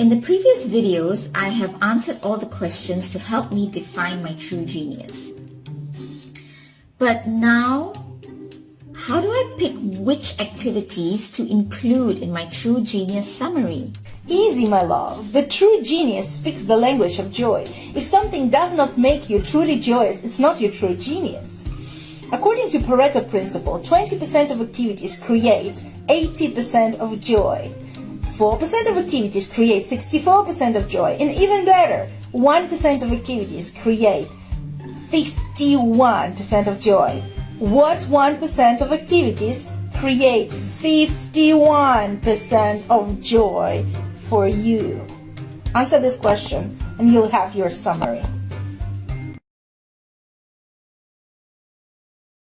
In the previous videos, I have answered all the questions to help me define my true genius. But now, how do I pick which activities to include in my true genius summary? Easy, my love. The true genius speaks the language of joy. If something does not make you truly joyous, it's not your true genius. According to Pareto principle, 20% of activities create 80% of joy. 4% of activities create 64% of joy, and even better, 1% of activities create 51% of joy. What 1% of activities create 51% of joy for you? Answer this question and you'll have your summary.